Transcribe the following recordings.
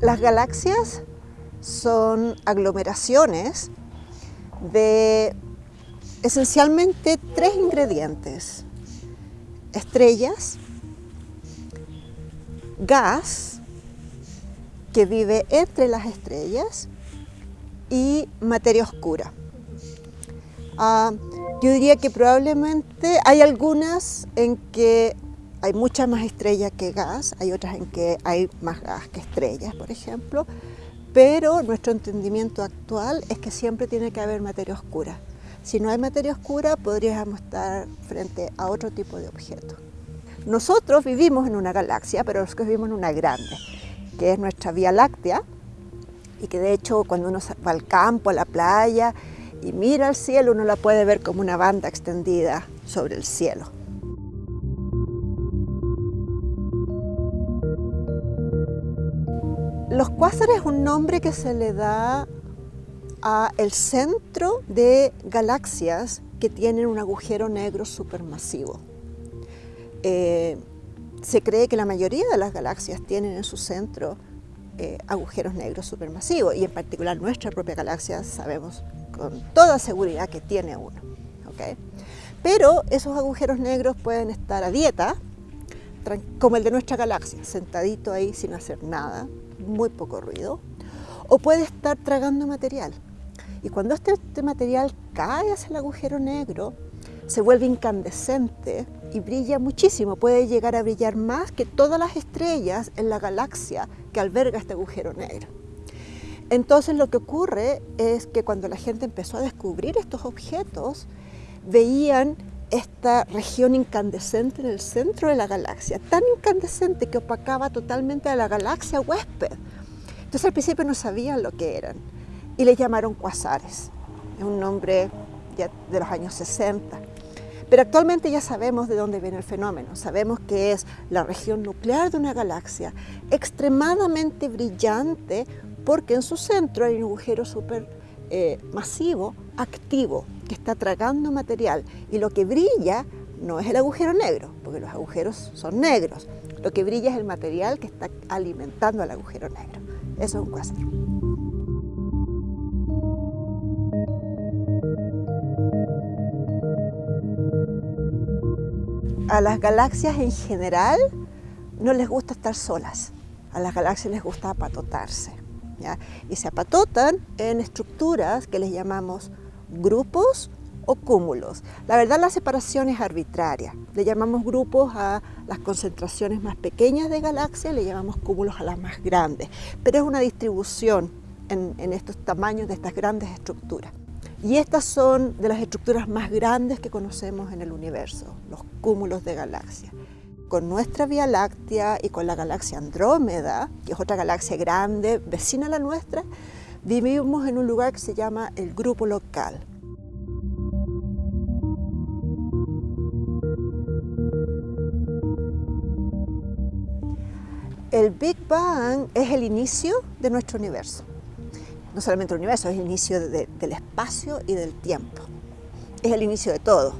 Las galaxias son aglomeraciones de esencialmente tres ingredientes. Estrellas, gas, que vive entre las estrellas, y materia oscura. Ah, yo diría que probablemente hay algunas en que hay muchas más estrellas que gas, hay otras en que hay más gas que estrellas, por ejemplo, pero nuestro entendimiento actual es que siempre tiene que haber materia oscura. Si no hay materia oscura, podríamos estar frente a otro tipo de objeto. Nosotros vivimos en una galaxia, pero nosotros vivimos en una grande, que es nuestra Vía Láctea, y que de hecho cuando uno va al campo, a la playa, y mira al cielo, uno la puede ver como una banda extendida sobre el cielo. Los cuásares es un nombre que se le da a el centro de galaxias que tienen un agujero negro supermasivo. Eh, se cree que la mayoría de las galaxias tienen en su centro eh, agujeros negros supermasivos y en particular nuestra propia galaxia sabemos con toda seguridad que tiene uno. Pero esos agujeros negros pueden estar a dieta, como el de nuestra galaxia, sentadito ahí sin hacer nada, muy poco ruido, o puede estar tragando material. Y cuando este, este, material cae hacia el agujero negro, se vuelve incandescente y brilla muchísimo. Puede llegar a brillar más que todas las estrellas en la galaxia que alberga este agujero negro. Entonces lo que ocurre es que cuando la gente empezó a descubrir estos objetos, veían esta región incandescente en el centro de la galaxia, tan incandescente que opacaba totalmente a la galaxia huésped. Entonces al principio no sabían lo que eran y le llamaron cuasares, es un nombre de los años 60. Pero actualmente ya sabemos de dónde viene el fenómeno, sabemos que es la región nuclear de una galaxia extremadamente brillante porque en su centro hay un agujero súper eh, masivo, activo, que está tragando material y lo que brilla no es el agujero negro, porque los agujeros son negros. Lo que brilla es el material que está alimentando al agujero negro. Eso es un cuásar. A las galaxias en general no les gusta estar solas. A las galaxias les gusta apatotarse. Y se apatotan en estructuras que les llamamos grupos o cúmulos. La verdad la separación es arbitraria. Le llamamos grupos a las concentraciones más pequeñas de galaxias, le llamamos cúmulos a las más grandes, pero es una distribución en estos tamaños de estas grandes estructuras. Y estas son de las estructuras más grandes que conocemos en el universo, los cúmulos de galaxias. Con nuestra Vía Láctea y con la galaxia Andrómeda, que es otra galaxia grande, vecina a la nuestra, vivimos en un lugar que se llama el grupo local. El Big Bang es el inicio de nuestro universo. No solamente el universo, es el inicio del espacio y del tiempo. Es el inicio de todo.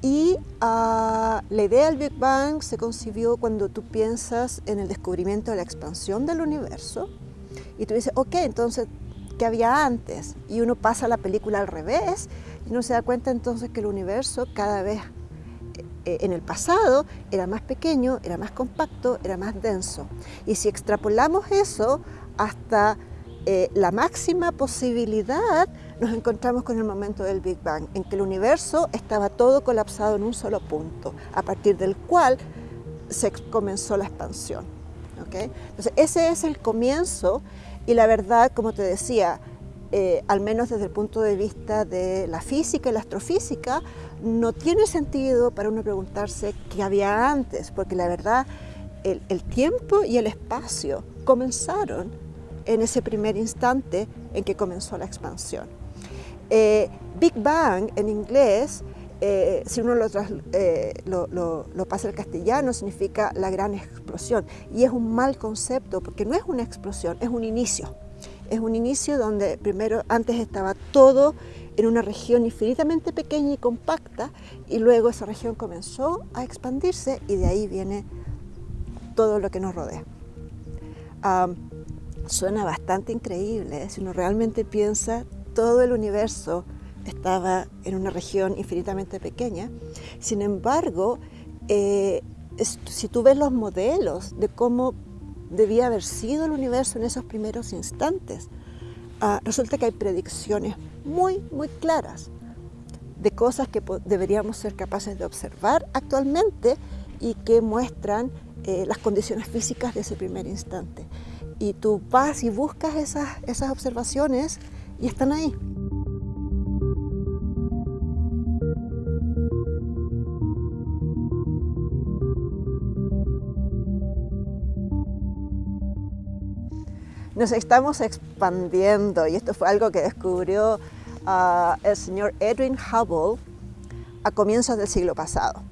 Y ah, la idea del Big Bang se concibió cuando tú piensas en el descubrimiento de la expansión del universo y tú dices, ok, entonces, ¿qué había antes? Y uno pasa la película al revés y uno se da cuenta entonces que el universo cada vez eh, en el pasado era más pequeño, era más compacto, era más denso. Y si extrapolamos eso hasta eh, la máxima posibilidad, nos encontramos con el momento del Big Bang, en que el universo estaba todo colapsado en un solo punto, a partir del cual se comenzó la expansión. Entonces, ese es el comienzo y la verdad, como te decía, eh, al menos desde el punto de vista de la física y la astrofísica, no tiene sentido para uno preguntarse qué había antes, porque la verdad el, tiempo y el espacio comenzaron en ese primer instante en que comenzó la expansión. Eh, Big Bang en inglés eh, si uno eh, lo, pasa al castellano, significa la gran explosión. Y es un mal concepto, porque no es una explosión, es un inicio. Es un inicio donde primero, antes estaba todo en una región infinitamente pequeña y compacta, y luego esa región comenzó a expandirse y de ahí viene todo lo que nos rodea. Suena bastante increíble, ¿eh? si uno realmente piensa todo el universo estaba en una región infinitamente pequeña. Sin embargo, eh, si tú ves los modelos de cómo debía haber sido el universo en esos primeros instantes, ah, resulta que hay predicciones muy, muy claras de cosas que deberíamos ser capaces de observar actualmente y que muestran eh, las condiciones físicas de ese primer instante. Y tú vas y buscas esas, esas observaciones y están ahí. nos estamos expandiendo y esto fue algo que descubrió ah, el señor Edwin Hubble a comienzos del siglo pasado.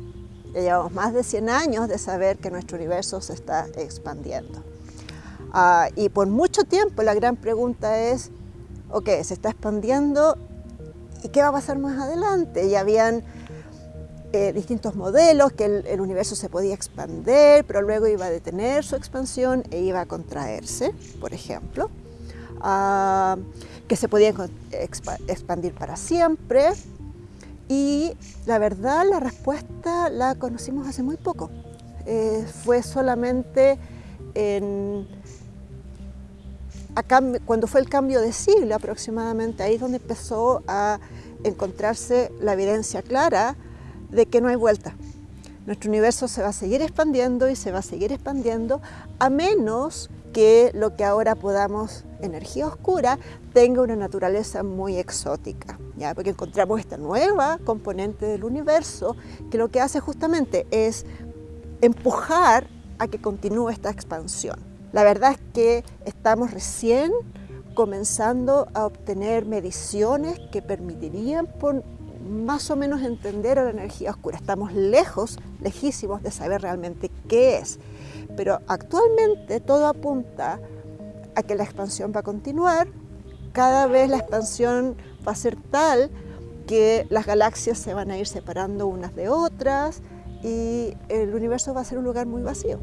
Ya llevamos más de 100 años de saber que nuestro universo se está expandiendo. Ah, y por mucho tiempo la gran pregunta es, ok, se está expandiendo y qué va a pasar más adelante. Y habían eh, distintos modelos, que el, universo se podía expandir, pero luego iba a detener su expansión e iba a contraerse, por ejemplo, ah, que se podía expandir para siempre. Y la verdad, la respuesta la conocimos hace muy poco. Eh, fue solamente en, cuando fue el cambio de siglo aproximadamente, ahí es donde empezó a encontrarse la evidencia clara de que no hay vuelta. Nuestro universo se va a seguir expandiendo y se va a seguir expandiendo a menos que lo que ahora podamos, energía oscura, tenga una naturaleza muy exótica, ¿ya? porque encontramos esta nueva componente del universo que lo que hace justamente es empujar a que continúe esta expansión. La verdad es que estamos recién comenzando a obtener mediciones que permitirían más o menos entender a la energía oscura. Estamos lejos, lejísimos de saber realmente qué es. Pero actualmente todo apunta a que la expansión va a continuar. Cada vez la expansión va a ser tal que las galaxias se van a ir separando unas de otras y el universo va a ser un lugar muy vacío.